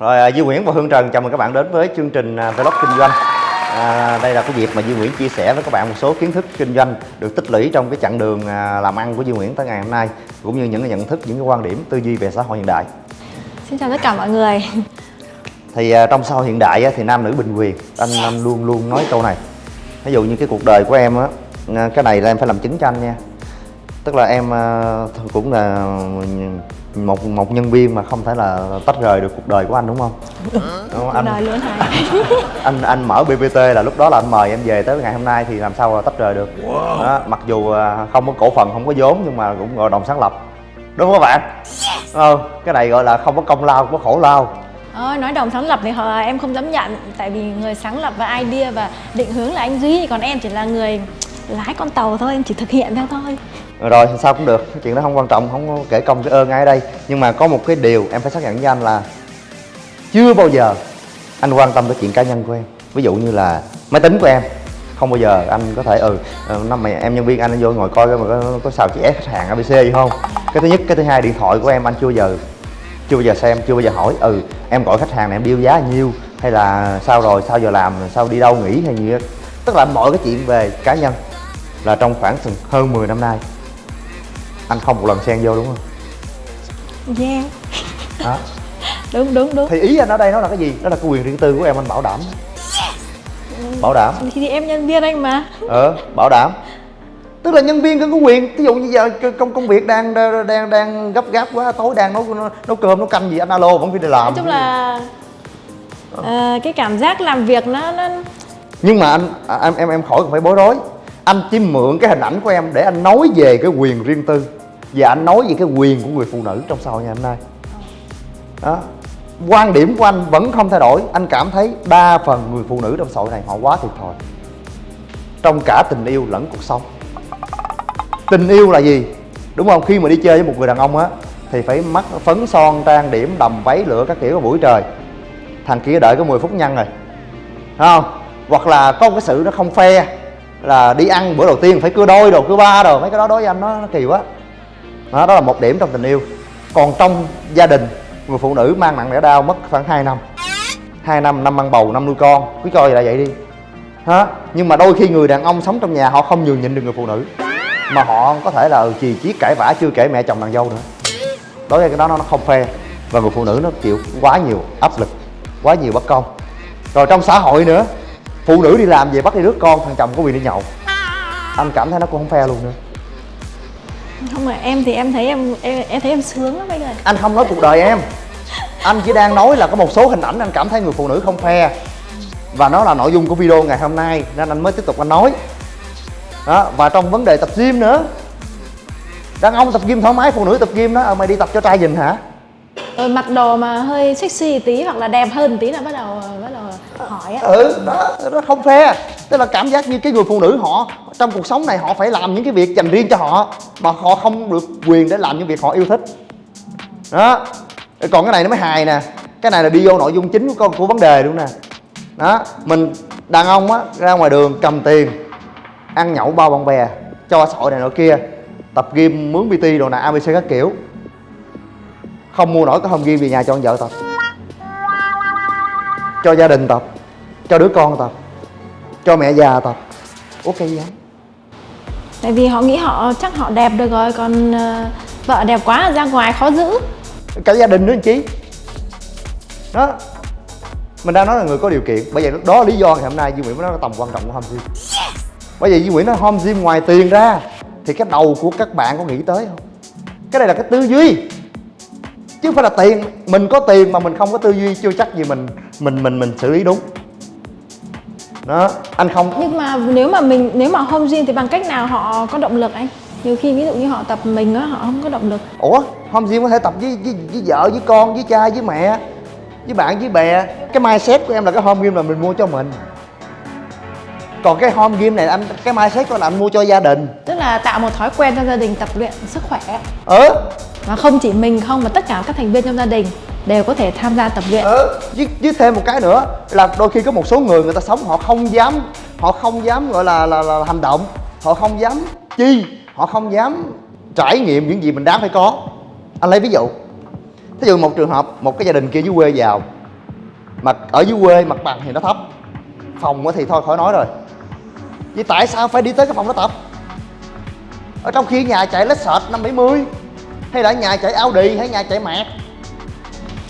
Rồi à, Duy Nguyễn và Hương Trần chào mừng các bạn đến với chương trình à, Vlog Kinh doanh. À, Đây là cái dịp mà Duy Nguyễn chia sẻ với các bạn một số kiến thức kinh doanh Được tích lũy trong cái chặng đường à, làm ăn của Duy Nguyễn tới ngày hôm nay Cũng như những cái nhận thức, những cái quan điểm, tư duy về xã hội hiện đại. Xin chào tất cả mọi người. Thì à, trong xã hội hiện đại á, thì nam nữ bình quyền Anh anh luôn luôn nói câu này. Ví dụ như cái cuộc đời của em á Cái này là em phải làm chứng cho anh nha. Tức là em cũng là một một nhân viên mà không thể là tách rời được cuộc đời của anh đúng không? Đúng. Không? Cuộc Anh, đời luôn hả? anh anh mở BBT là lúc đó là anh mời em về tới ngày hôm nay thì làm sao mà tách rời được? Đó, mặc dù à, không có cổ phần không có vốn nhưng mà cũng gọi đồng sáng lập. Đúng không các bạn? Ờ, cái này gọi là không có công lao không có khổ lao. Ờ, nói đồng sáng lập thì họ, em không dám nhận Tại vì người sáng lập và idea và định hướng là anh Duy Còn em chỉ là người lái con tàu thôi, em chỉ thực hiện theo thôi rồi thì sao cũng được. Chuyện đó không quan trọng không có kể công cái ơn ai ở đây. Nhưng mà có một cái điều em phải xác nhận với anh là chưa bao giờ anh quan tâm tới chuyện cá nhân của em. Ví dụ như là máy tính của em. Không bao giờ anh có thể ừ ờ, năm mày em nhân viên anh, anh vô ngồi coi mà có, có xào ép khách hàng abc gì không? Cái thứ nhất cái thứ hai điện thoại của em anh chưa bao giờ chưa bao giờ xem chưa bao giờ hỏi. Ừ em gọi khách hàng này em điêu giá nhiêu hay là sao rồi sao giờ làm sao đi đâu nghỉ hay gì á tức là mọi cái chuyện về cá nhân là trong khoảng hơn 10 năm nay anh không một lần xen vô đúng không? Yeah đó Đúng, đúng, đúng. Thì ý anh ở đây nó là cái gì? Đó là cái quyền riêng tư của em anh bảo đảm. Bảo đảm. Thì, thì em nhân viên anh mà. Ờ bảo đảm. Tức là nhân viên cũng có quyền. Ví dụ như giờ công công việc đang đang đang gấp gáp quá tối đang nấu nấu cơm nấu canh gì anh alo vẫn phải đi làm. Nói chung là ờ, cái cảm giác làm việc nó, nó nhưng mà anh à, em em em khỏi cần phải bối rối. Anh chỉ mượn cái hình ảnh của em để anh nói về cái quyền riêng tư và anh nói về cái quyền của người phụ nữ trong xã hội ngày hôm nay. Đó. Quan điểm của anh vẫn không thay đổi. Anh cảm thấy đa phần người phụ nữ trong xã hội này họ quá thiệt thòi, trong cả tình yêu lẫn cuộc sống. Tình yêu là gì? Đúng không? Khi mà đi chơi với một người đàn ông á thì phải mắc phấn son trang điểm đầm váy lửa các kiểu buổi trời. Thằng kia đợi có 10 phút nhăn rồi. Thấy không? Hoặc là có một cái sự nó không phe là đi ăn bữa đầu tiên phải cưa đôi đồ cưa ba đồ mấy cái đó đối với anh nó, nó kỳ quá đó, đó là một điểm trong tình yêu. Còn trong gia đình người phụ nữ mang nặng đẻ đau mất khoảng 2 năm. 2 năm năm ăn bầu năm nuôi con. Cứ cho là vậy đi. Hả? Nhưng mà đôi khi người đàn ông sống trong nhà họ không nhường nhịn được người phụ nữ. Mà họ có thể là ừ, chì chiết cãi vã chưa kể mẹ chồng nàng dâu nữa. Đối với cái đó nó không fair. Và người phụ nữ nó chịu quá nhiều áp lực quá nhiều bất công. Rồi trong xã hội nữa phụ nữ đi làm về bắt đi rước con thằng chồng có quyền đi nhậu. Anh cảm thấy nó cũng không fair luôn nữa. Không mà em thì em thấy em em, em thấy em sướng lắm anh ơi. Anh không nói cuộc đời em. Anh chỉ đang nói là có một số hình ảnh anh cảm thấy người phụ nữ không fair. Và nó là nội dung của video ngày hôm nay nên anh mới tiếp tục anh nói. Đó và trong vấn đề tập gym nữa. Đàn ông tập gym thoải mái phụ nữ tập gym đó ờ, mày đi tập cho trai nhìn hả? Rồi mặc đồ mà hơi sexy tí hoặc là đẹp hơn tí là bắt đầu bắt đầu hỏi á. Ừ đó nó không fair tức là cảm giác như cái người phụ nữ họ trong cuộc sống này họ phải làm những cái việc dành riêng cho họ mà họ không được quyền để làm những việc họ yêu thích. Đó. Còn cái này nó mới hài nè. Cái này là đi vô nội dung chính của, của vấn đề luôn nè. Đó. Mình đàn ông á ra ngoài đường cầm tiền ăn nhậu bao bạn bè cho xã hội này nọ kia tập gym mướn pt đồ nè abc các kiểu. Không mua nổi cái home gym về nhà cho con vợ tập. Cho gia đình tập. Cho đứa con tập cho mẹ già tập. Gì anh Tại vì họ nghĩ họ chắc họ đẹp được rồi Còn ờ, vợ đẹp quá ra ngoài khó giữ. Cả gia đình nữa anh chí đó. Mình đang nói là người có điều kiện. Bởi vậy đó là lý do ngày hôm nay Duy Nguyễn mới nói là tầm quan trọng của home gym. Bởi vậy Duy Nguyễn nói home gym ngoài tiền ra thì cái đầu của các bạn có nghĩ tới không? Cái này là cái tư duy. Chứ không phải là tiền. Mình có tiền mà mình không có tư duy chưa chắc gì mình mình mình mình xử lý đúng đó anh không Nhưng mà nếu mà mình nếu mà home gym thì bằng cách nào họ có động lực anh? Nhiều khi ví dụ như họ tập mình á họ không có động lực. Ủa home gym có thể tập với, với, với vợ với con với cha với mẹ với bạn với bè. Cái mindset của em là cái home gym là mình mua cho mình. Còn cái home gym này anh cái mindset của là anh mua cho gia đình. Tức là tạo một thói quen cho gia đình tập luyện sức khỏe. Ừ Và không chỉ mình không mà tất cả các thành viên trong gia đình đều có thể tham gia tập luyện. Ừ với, với thêm một cái nữa là đôi khi có một số người người ta sống họ không dám họ không dám gọi là là, là hành động. Họ không dám chi họ không dám trải nghiệm những gì mình đáng phải có. Anh lấy ví dụ thí dụ một trường hợp một cái gia đình kia dưới quê giàu mà ở dưới quê mặt bằng thì nó thấp phòng thì thôi khỏi nói rồi. Vậy tại sao phải đi tới cái phòng đó tập? Ở trong khi nhà chạy lết sệt năm bảy mươi hay là nhà chạy Audi hay nhà chạy mạc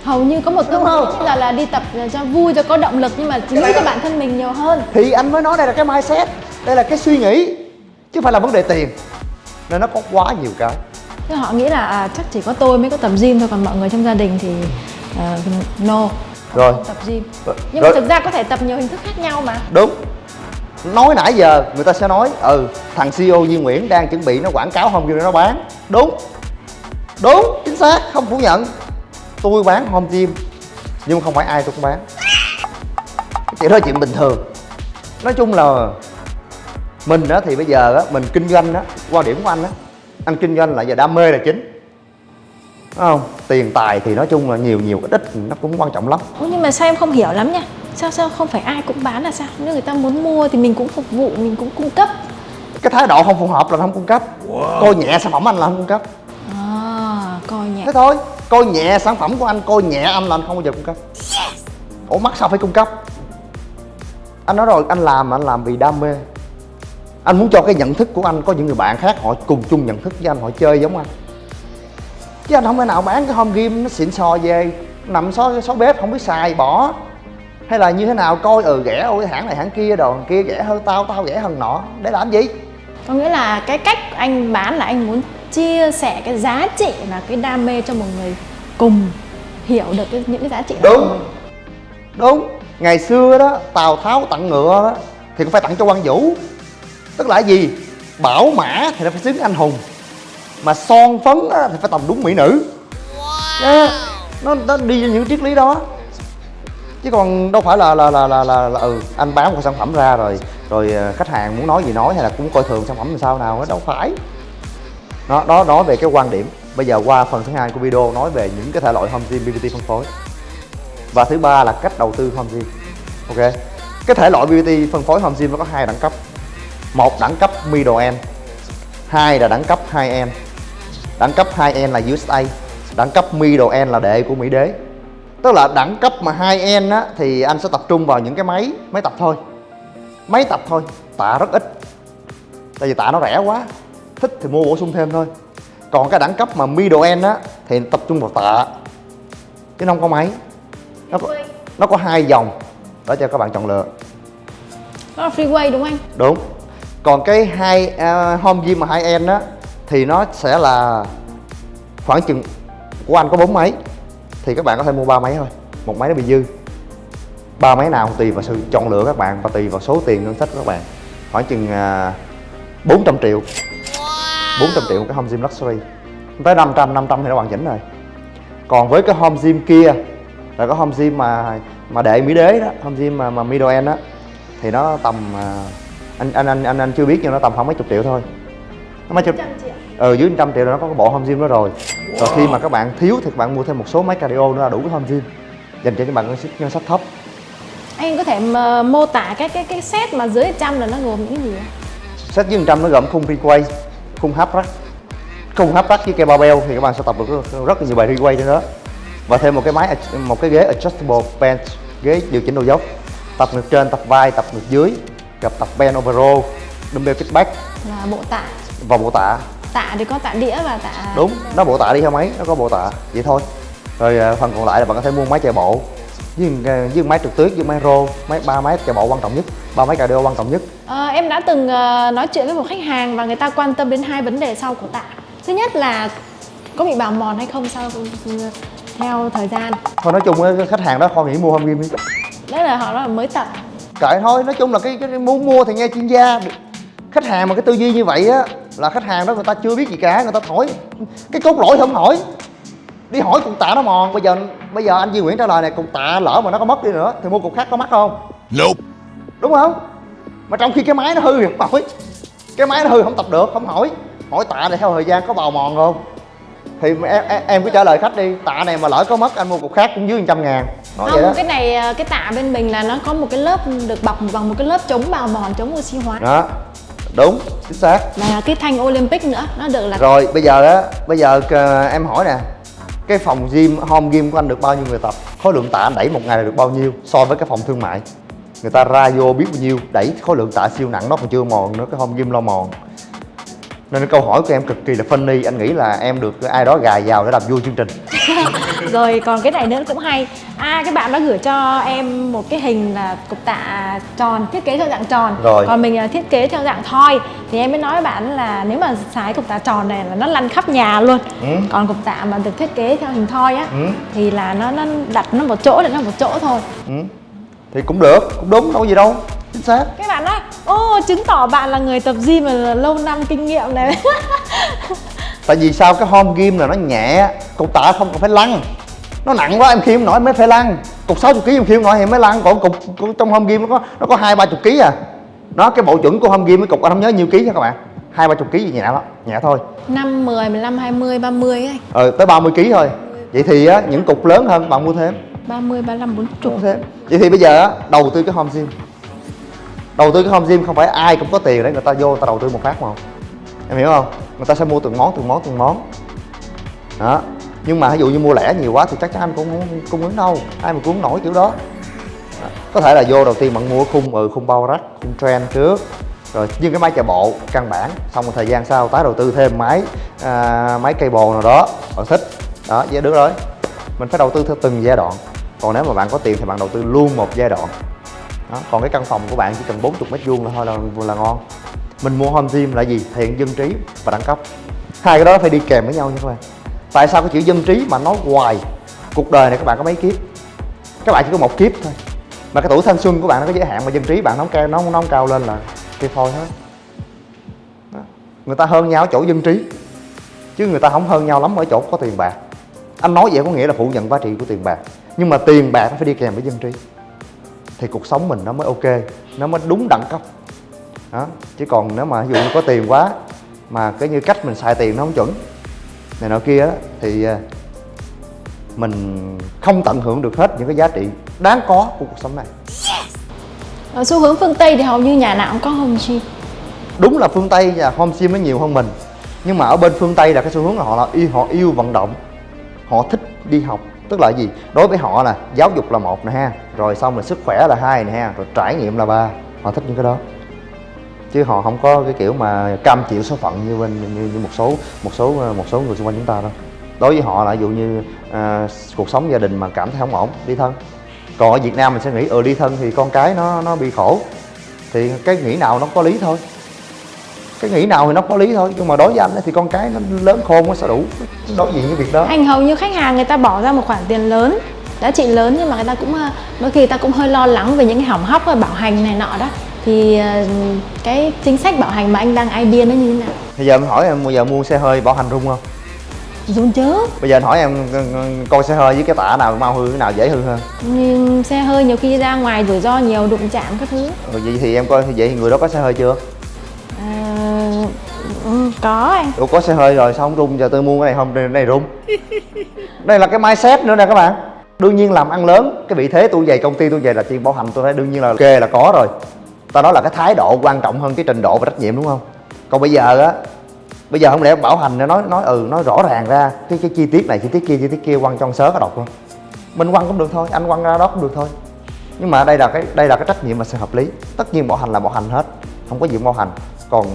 hầu như có một không? bây giờ là đi tập cho vui cho có động lực nhưng mà nghĩ cho bản thân mình nhiều hơn. Thì anh mới nói đây là cái mindset đây là cái suy nghĩ chứ không phải là vấn đề tiền. Nên nó có quá nhiều cái. Thế họ nghĩ là à, chắc chỉ có tôi mới có tập gym thôi còn mọi người trong gia đình thì à, no rồi. tập gym. Rồi. nhưng mà Rồi. thực ra có thể tập nhiều hình thức khác nhau mà. Đúng. Nói nãy giờ người ta sẽ nói ừ thằng CEO Duy Nguyễn đang chuẩn bị nó quảng cáo gym để nó bán. Đúng. Đúng chính xác không phủ nhận tôi bán home gym nhưng không phải ai tôi cũng bán. Chuyện đó là chuyện bình thường. Nói chung là mình á thì bây giờ á mình kinh doanh á quan điểm của anh á anh kinh doanh là giờ đam mê là chính. Đúng không? Tiền tài thì nói chung là nhiều nhiều ít ít nó cũng quan trọng lắm. Ủa, nhưng mà sao em không hiểu lắm nha? Sao sao không phải ai cũng bán là sao? Nếu người ta muốn mua thì mình cũng phục vụ mình cũng cung cấp. Cái thái độ không phù hợp là không cung cấp. Coi nhẹ sản phẩm anh là không cung cấp. À coi nhẹ. Thế thôi coi nhẹ sản phẩm của anh coi nhẹ anh là anh không bao giờ cung cấp. Ủa mắc sao phải cung cấp? Anh nói rồi anh làm anh làm vì đam mê. Anh muốn cho cái nhận thức của anh có những người bạn khác họ cùng chung nhận thức với anh họ chơi giống anh. Chứ anh không thể nào bán cái home game nó xịn sò về nằm xó xó bếp không biết xài bỏ. Hay là như thế nào coi ừ rẻ ôi hãng này hãng kia đồ kia rẻ hơn tao tao rẻ hơn nọ. Để làm gì? Có nghĩa là cái cách anh bán là anh muốn chia sẻ cái giá trị và cái đam mê cho một người cùng hiểu được cái, những cái giá trị đó của đúng. mình. Đúng. Ngày xưa đó tào tháo tặng ngựa đó thì cũng phải tặng cho quan vũ. Tức là gì? Bảo mã thì nó phải xứng anh hùng. Mà son phấn á, thì phải tầm đúng mỹ nữ. Đó, nó nó đi những triết lý đó. Chứ còn đâu phải là là là là là, là ừ anh bán một sản phẩm ra rồi rồi ờ, khách hàng muốn nói gì nói hay là cũng coi thường sản phẩm làm sao nào đó đâu phải đó đó nói về cái quan điểm. Bây giờ qua phần thứ hai của video nói về những cái thể loại home gym BBT phân phối. Và thứ ba là cách đầu tư home gym. Ok? Cái thể loại BBT phân phối home gym nó có hai đẳng cấp. Một đẳng cấp middle end, hai là đẳng cấp high end. Đẳng cấp high end là USA đẳng cấp middle end là đệ của Mỹ đế. Tức là đẳng cấp mà high end á, thì anh sẽ tập trung vào những cái máy máy tập thôi. Máy tập thôi tạ rất ít. Tại vì tạ nó rẻ quá thích thì mua bổ sung thêm thôi. Còn cái đẳng cấp mà middle end á thì tập trung vào tạ. Chứ nó không có máy. Nó có, nó có hai dòng để cho các bạn chọn lựa. Đó là freeway đúng không anh? Đúng. Còn cái hai à, home gym mà hai end á thì nó sẽ là khoảng chừng của anh có bốn máy thì các bạn có thể mua ba máy thôi. Một máy nó bị dư. Ba máy nào tùy vào sự chọn lựa các bạn và tùy vào số tiền ngân sách của các bạn. Khoảng chừng à, 400 triệu 400 triệu một cái home gym luxury. Tới 500 500 thì nó hoàn chỉnh rồi. Còn với cái home gym kia là cái home gym mà mà đệ mỹ đế đó home gym mà, mà middle end á thì nó tầm à, anh anh anh anh anh chưa biết nhưng nó tầm khoảng mấy chục triệu thôi. Nó mấy chục ờ dưới 100 triệu là nó có cái bộ home gym đó rồi. Rồi khi mà các bạn thiếu thì các bạn mua thêm một số máy cardio nữa là đủ cái home gym. Dành cho những bạn ngân sách thấp. Anh có thể mô tả cái cái cái set mà dưới trăm là nó gồm những gì ạ? set dưới 100 nó gồm khung requay khung hấp rack khung hấp rack với cây barbell thì các bạn sẽ tập được rất- là nhiều bài requay trên đó. Và thêm một cái máy một cái ghế adjustable bench ghế điều chỉnh độ dốc. Tập ngực trên tập vai tập ngực dưới gặp tập bend over row dumbbell kickback là bộ tạ. Và bộ tạ. Tạ thì có tạ đĩa và tạ đúng nó bộ tạ đi theo máy nó có bộ tạ. Vậy thôi. Rồi à, phần còn lại là bạn có thể mua máy chạy bộ với, à, với máy trượt tuyết với máy rô máy ba máy chạy bộ quan trọng nhất ba máy cardio quan trọng nhất. Ờ, em đã từng ờ, nói chuyện với một khách hàng và người ta quan tâm đến hai vấn đề sau của tạ. Thứ nhất là có bị bào mòn hay không sau theo thời gian? Thôi nói chung khách hàng đó khoan nghĩ mua gym đi đấy là họ nói là mới tập. Kệ thôi nói chung là cái, cái muốn mua thì nghe chuyên gia. Khách hàng mà cái tư duy như vậy á là khách hàng đó người ta chưa biết gì cả người ta hỏi. Cái cốt lỗi thì không hỏi đi hỏi cục tạ nó mòn bây giờ bây giờ anh Duy Nguyễn trả lời này cục tạ lỡ mà nó có mất đi nữa thì mua cục khác có mắc không? Nope. đúng không? Mà trong khi cái máy nó hư thì không hỏi. Cái máy nó hư không tập được không hỏi. Hỏi tạ này theo thời gian có bào mòn không? Thì em, em, em cứ trả lời khách đi. Tạ này mà lỡ có mất anh mua cục khác cũng dưới 100 ngàn. Nói vậy đó. không cái này ờ, cái tạ bên mình là nó có một cái lớp được bọc bằng một cái lớp chống bào mòn chống oxy hóa. Đó. Đúng chính xác. Và cái thanh Olympic nữa nó được là rồi bây giờ á bây giờ ờ, em hỏi nè cái phòng gym, home gym của anh được bao nhiêu người tập? Khối lượng tạ anh đẩy một ngày là được bao nhiêu so với cái phòng thương mại? Người ta ra vô biết bao nhiêu, đẩy khối lượng tạ siêu nặng, nó còn chưa mòn nữa, cái home gym lo mòn. Nên cái câu hỏi của em cực kỳ là funny, anh nghĩ là em được ai đó gài vào để làm vui chương trình. rồi còn cái này nữa cũng hay à cái bạn đã gửi cho em một cái hình là cục tạ tròn thiết kế theo dạng tròn Rồi. còn mình là thiết kế theo dạng thoi thì em mới nói với bạn là nếu mà xài cục tạ tròn này là nó lăn khắp nhà luôn Ừ. còn cục tạ mà được thiết kế theo hình thoi á Ừ. thì là nó nó đặt nó một chỗ để nó một chỗ thôi ừ. thì cũng được cũng đúng đâu có gì đâu chính xác các bạn nói ô chứng tỏ bạn là người tập gym mà lâu năm kinh nghiệm này tại vì sao cái home gym là nó nhẹ cục tạ không cần phải lăn. Nó nặng quá em không nổi mới phải lăn. Cục 60 kg em không nổi thì mới lăn. Còn cục, trong home gym nó có nó có hai ba chục kg à. Nó cái bộ chuẩn của home gym cái cục anh không nhớ nhiêu ký nha các bạn. Hai ba chục ký gì nhẹ lắm nhẹ thôi. 5, 10, 15, 20, 30 ấy. Ờ tới 30 kg thôi. Vậy thì á, những cục lớn hơn bạn mua thêm. 30, 35, 40 mua thêm. Vậy thì bây giờ á, đầu tư cái home gym. Đầu tư cái home gym không phải ai cũng có tiền để người ta vô người ta đầu tư một phát mà không? Em hiểu không người ta sẽ mua từng món từng món từng món. Đó. Nhưng mà ví dụ như mua lẻ nhiều quá thì chắc chắn anh cũng không cung ứng đâu. Ai mà cung nổi kiểu đó. Đó. có thể là vô đầu tiên bạn mua khung ừ khung bao rách khung trend trước. Rồi nhưng cái máy chạy bộ căn bản. Xong một thời gian sau tái đầu tư thêm máy à, máy cây bồ nào đó. Bạn thích. Đó vậy được rồi mình phải đầu tư theo từng giai đoạn. Còn nếu mà bạn có tiền thì bạn đầu tư luôn một giai đoạn. Đó. còn cái căn phòng của bạn chỉ cần 40 mét vuông là thôi là là ngon mình mua home gym là gì? Thiện dân trí và đẳng cấp. Hai cái đó phải đi kèm với nhau nha các bạn. Tại sao cái chữ dân trí mà nói hoài? Cuộc đời này các bạn có mấy kiếp? Các bạn chỉ có một kiếp thôi. Mà cái tuổi thanh xuân của bạn nó có giới hạn mà dân trí bạn nó cao nó không, nó không cao lên là thì thôi hết. Đó. người ta hơn nhau ở chỗ dân trí chứ người ta không hơn nhau lắm ở chỗ có tiền bạc. Anh nói vậy có nghĩa là phủ nhận giá trị của tiền bạc. Nhưng mà tiền bạc nó phải đi kèm với dân trí. Thì cuộc sống mình nó mới ok nó mới đúng đẳng cấp đó chứ còn nếu mà ví dụ như có tiền quá mà cái như cách mình xài tiền nó không chuẩn này nọ kia á, thì à, mình không tận hưởng được hết những cái giá trị đáng có của cuộc sống này. Ở xu hướng phương Tây thì hầu như nhà nào cũng có home gym. Đúng là phương tây và home gym nó nhiều hơn mình nhưng mà ở bên phương tây là cái xu hướng là họ là yêu họ yêu vận động họ thích đi học. Tức là gì? Đối với họ là giáo dục là một nè ha rồi xong rồi sức khỏe là hai nè ha rồi trải nghiệm là ba họ thích những cái đó chứ họ không có cái kiểu mà cam chịu số phận như bên như, như một số một số ờ, một số người xung quanh chúng ta đâu. Đối với họ là ví dụ như à, cuộc sống gia đình mà cảm thấy không ổn đi thân. Còn ở Việt Nam mình sẽ nghĩ ờ, ừ đi thân thì con cái nó nó bị khổ. Thì cái nghĩ nào nó có lý thôi. Cái nghĩ nào thì nó có lý thôi nhưng mà đối với anh ấy thì con cái nó lớn khôn nó sẽ đủ đối diện với việc đó. Anh hầu như khách hàng người ta bỏ ra một khoản tiền lớn giá trị lớn nhưng mà người ta cũng đôi khi người ta cũng hơi lo lắng về những cái hỏng hóc và bảo hành này nọ đó thì ờ, cái chính sách bảo hành mà anh đang idea nó như thế nào? Bây giờ em hỏi em bây giờ mua xe hơi bảo hành rung không? Dùng chứ. Bây giờ anh hỏi em coi xe hơi với cái tả nào mau hư cái nào dễ hư hơn? Nhưng xe hơi nhiều khi ra ngoài rủi ro nhiều đụng chạm các thứ. Ừ, vậy thì em coi vậy thì người đó có xe hơi chưa? Ừ, có anh Ủa có xe hơi rồi sao không rung? Giờ tôi mua cái này không cái này rung. Đây là cái mindset nữa nè các bạn. Đương nhiên làm ăn lớn cái vị thế tôi về công ty tôi về là tiền bảo hành tôi thấy đương nhiên là ok là có rồi ta nói là cái thái độ quan trọng hơn cái trình độ và trách nhiệm đúng không? Còn bây giờ á bây giờ không lẽ bảo hành nó nói nói ừ nói rõ ràng ra cái cái chi tiết này chi tiết kia chi tiết kia quăng trong sớ có độc luôn mình quăng cũng được thôi anh quăng ra đó cũng được thôi. Nhưng mà đây là cái đây là cái trách nhiệm và sự hợp lý. Tất nhiên bảo hành là bảo hành hết không có gì bảo hành. Còn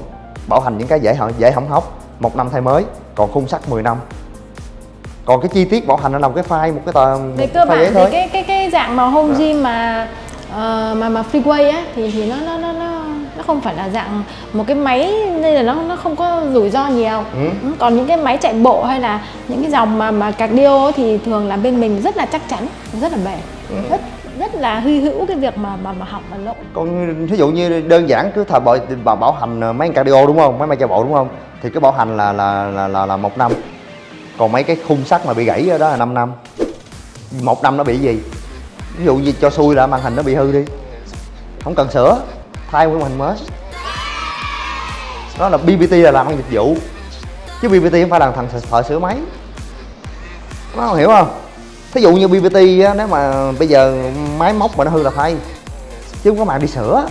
bảo hành những cái dễ hỏng dễ hỏng hóc một năm thay mới còn khung sắt 10 năm. Còn cái chi tiết bảo hành nó là một cái file một cái tờ một về cái cơ file bản thì thôi. cái cái cái dạng mà home gym mà ờ, mà mà freeway á thì thì nó nó nó nó nó không phải là dạng một cái máy nên là nó nó không có rủi ro nhiều. Ừ. Ừ, còn những cái máy chạy bộ hay là những cái dòng mà mà cardio thì thường là bên mình rất là chắc chắn rất là bền. Ừ. rất rất là hy hữu cái việc mà mà mà học và lỗi còn ví dụ như đơn giản cứ thời bảo bảo, bảo hành ờ, mấy con cardio đúng không? Mấy máy chạy bộ đúng không? Thì cái bảo hành là là là là, là một năm. Còn mấy cái khung sắt mà bị gãy đó là 5 năm. Một năm nó bị gì ví dụ như cho xui là màn hình nó bị hư đi. Không cần sửa thay một màn hình mới. Đó là BBT là làm ăn dịch vụ. Chứ BBT không phải là thằng thợ sửa máy. Nó hiểu không? Thí dụ như BBT á, nếu mà bây giờ máy móc mà nó hư là thay. Chứ không có mạng đi sửa.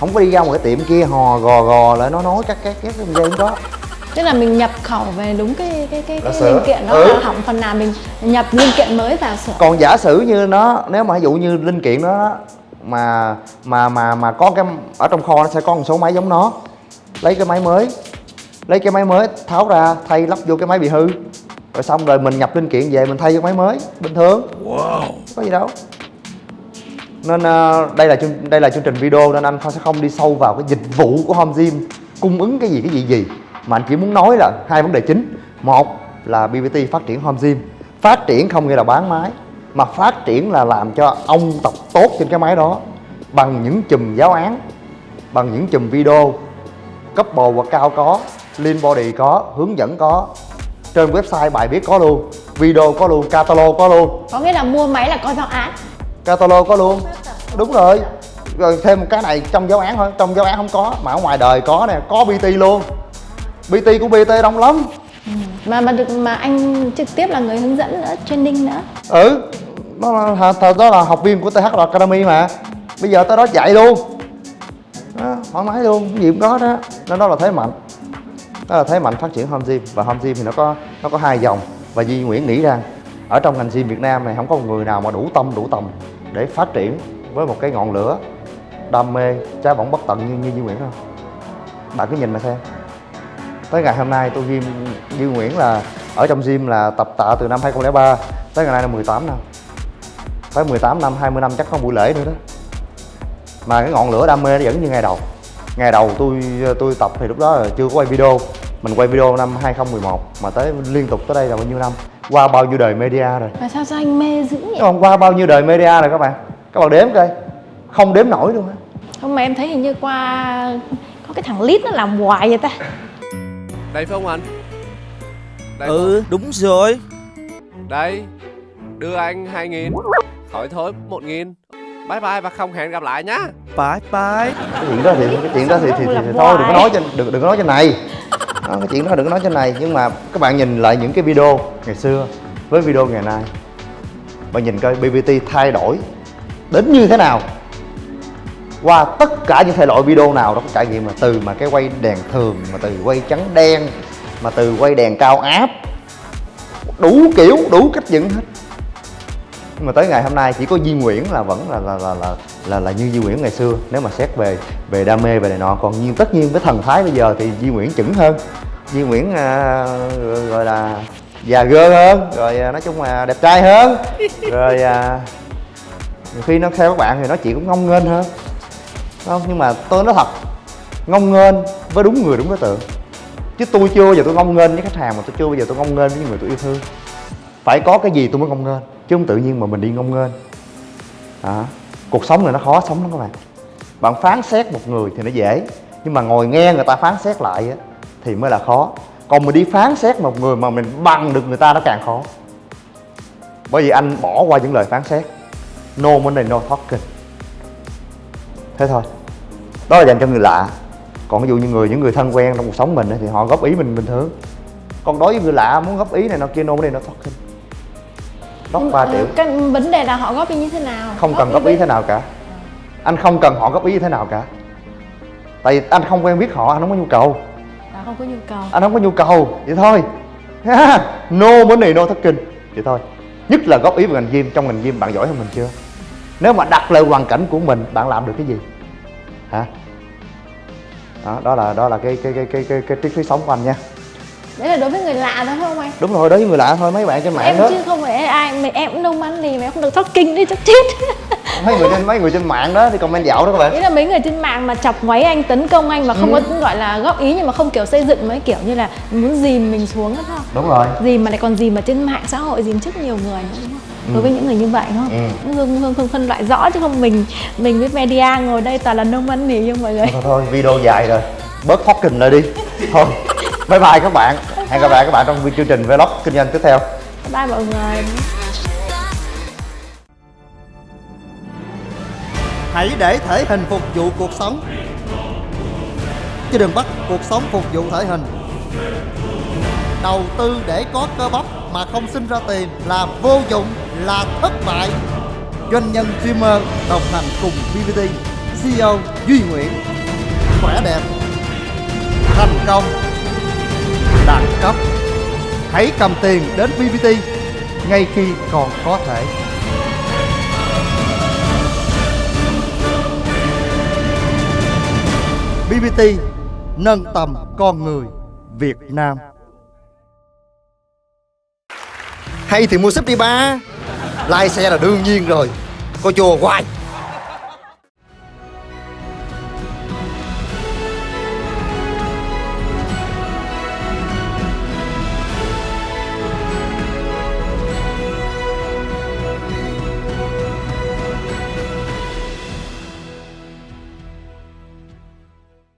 Không có đi ra một cái tiệm kia hò gò gò lại nó nói cắt cái cái cái dây không có tức là mình nhập khẩu về đúng cái cái cái, cái linh kiện đó Ừ. là hỏng phần nào mình nhập linh kiện mới vào sửa còn giả sử như nó nếu mà ví dụ như linh kiện đó mà mà mà mà có cái ở trong kho nó sẽ có một số máy giống nó. Lấy cái máy mới lấy cái máy mới tháo ra thay lắp vô cái máy bị hư. Rồi xong rồi mình nhập linh kiện về mình thay vô máy mới bình thường. Có gì đâu. Nên ờ, đây là đây là chương trình video nên anh sẽ không đi sâu vào cái dịch vụ của Home Gym cung ứng cái gì cái gì gì mà anh chỉ muốn nói là hai vấn đề chính. Một là BBT phát triển Home Gym. Phát triển không nghĩa là bán máy mà phát triển là làm cho ông tập tốt trên cái máy đó bằng những chùm giáo án bằng những chùm video couple hoặc cao có lean body có hướng dẫn có trên website bài viết có luôn video có luôn catalog có luôn. Có nghĩa là mua máy là có giáo án. Catalog có luôn. Đúng rồi. Rồi thêm một cái này trong giáo án thôi. Trong giáo án không có mà ở ngoài đời có nè có bt luôn bt của bt đông lắm. Mà mà được mà anh trực tiếp là người hướng dẫn nữa training nữa. Ừ đó là, thật đó là học viên của th academy mà. Bây giờ tới đó dạy luôn. Đó, thoải mái luôn cái gì cũng có đó. Nên đó là thế mạnh. Đó là thế mạnh phát triển home gym. Và home gym thì nó có nó có hai dòng. Và Duy Nguyễn nghĩ rằng ở trong ngành gym Việt Nam này không có một người nào mà đủ tâm đủ tầm để phát triển với một cái ngọn lửa đam mê cháy bỏng bất tận như như Duy Nguyễn đâu. Bạn cứ nhìn mà xem tới ngày hôm nay tôi gym Duy Nguyễn là ở trong gym là tập tạ từ năm 2003 tới ngày nay là 18 năm. Tới 18 năm 20 năm chắc có buổi lễ nữa đó. Mà cái ngọn lửa đam mê nó vẫn như ngày đầu. Ngày đầu tôi tôi tập thì lúc đó là chưa có quay video. Mình quay video năm 2011 mà tới liên tục tới đây là bao nhiêu năm? Qua bao nhiêu đời media rồi? Mà sao sao anh mê dữ vậy? Không? Qua bao nhiêu đời media rồi các bạn? Các bạn đếm coi. Không đếm nổi luôn á. Không mà em thấy hình như qua có cái thằng lít nó làm hoài vậy ta Đây phải không anh? Đây Ừ đúng rồi. Không? Đây Đưa anh 2 nghìn. Khỏi thôi 1 nghìn. Bye bye và không hẹn gặp lại nhá. Bye bye. Cái chuyện đó thì cái chuyện đó thì, thì, thì, thì thôi đừng có nói trên đừng, đừng có nói trên này. Đó, cái chuyện đó đừng có nói trên này. Nhưng mà các bạn nhìn lại những cái video ngày xưa với video ngày nay bạn nhìn coi BBT thay đổi đến như thế nào qua tất cả những thể loại video nào đó có trải nghiệm là từ mà cái quay đèn thường mà từ quay trắng đen mà từ quay đèn cao áp. Đủ kiểu đủ cách dựng hết. Nhưng mà tới ngày hôm nay chỉ có Duy Nguyễn là vẫn là là là là là, là như Duy Nguyễn ngày xưa. Nếu mà xét về về đam mê về này nọ. Còn nhiên tất nhiên với thần thái bây giờ thì Duy Nguyễn chững hơn. Duy Nguyễn à, gọi là già gơ hơn rồi à, nói chung là đẹp trai hơn. Rồi à, nhiều khi nó theo các bạn thì nó chỉ cũng ngông nghênh hơn không? Nhưng mà tôi nói thật ngông nghênh với đúng người đúng đối tượng. Chứ tôi chưa bao giờ tôi ngông nghênh với khách hàng mà tôi chưa bao giờ tôi ngông nghênh với những người tôi yêu thương. Phải có cái gì tôi mới ngông nghênh? Chứ không tự nhiên mà mình đi ngông nghênh. À, cuộc sống này nó khó sống lắm các bạn. Bạn phán xét một người thì nó dễ nhưng mà ngồi nghe người ta phán xét lại á, thì mới là khó. Còn mình đi phán xét một người mà mình bằng được người ta nó càng khó. Bởi vì anh bỏ qua những lời phán xét. No money no talking thế thôi. Đó là dành cho người lạ. Còn ví dụ như người những người thân quen trong cuộc sống mình thì họ góp ý mình bình thường. Còn đối với người lạ muốn góp ý này nó kia no money no talking góp 3 triệu cái vấn đề là họ góp ý như thế nào? Không cần góp ý thế nào cả. Anh không cần họ góp ý thế nào cả. Tại vì anh không quen biết họ anh không có nhu cầu. Là không có nhu cầu. Anh không có nhu cầu. Vậy thôi. Ha, no money no talking vậy thôi. Nhất là góp ý về ngành gym trong ngành gym bạn giỏi hơn mình chưa? Nếu mà đặt lại hoàn cảnh của mình bạn làm được cái gì hả? Đó, đó là đó là cái cái cái cái cái, cái triết lý sống của anh nha. Đấy là đối với người lạ thôi không anh? Đúng rồi đối với người lạ thôi mấy bạn trên mạng em đó. chứ không phải ai mày em cũng nông ăn gì mà em không được talking đi chắc chết mấy người trên mấy người trên mạng đó thì comment dạo đó các bạn. Ý là mấy người trên mạng mà chọc ngoáy anh tấn công anh mà không Ừ. có gọi là góp ý nhưng mà không kiểu xây dựng mấy kiểu như là muốn dìm mình xuống đó không? Đúng rồi. Dìm mà lại còn dìm mà trên mạng xã hội dìm trước nhiều người nữa đúng không đối với những người như vậy đúng không? Ừ. hương hương hương phân loại rõ chứ không mình mình với media ngồi đây toàn là nông ăn nỉ như mọi người. Thôi thôi video dài rồi. Bớt talking lại đi. Thôi bye bye các bạn. Hẹn gặp lại các bạn trong chương trình vlog kinh doanh tiếp theo. Bye mọi người. Hãy để thể hình phục vụ cuộc sống. Chứ đừng bắt cuộc sống phục vụ thể hình. Đầu tư để có cơ bắp mà không sinh ra tiền là vô dụng, là thất bại. Doanh nhân streamer đồng hành cùng VVT, CEO Duy Nguyễn. Khỏe đẹp. Thành công. Đẳng cấp. Hãy cầm tiền đến VVT ngay khi còn có thể. BBT nâng tầm con người Việt Nam. Hay thì mua súp đi ba. Lai xe là đương nhiên rồi. Coi chùa hoài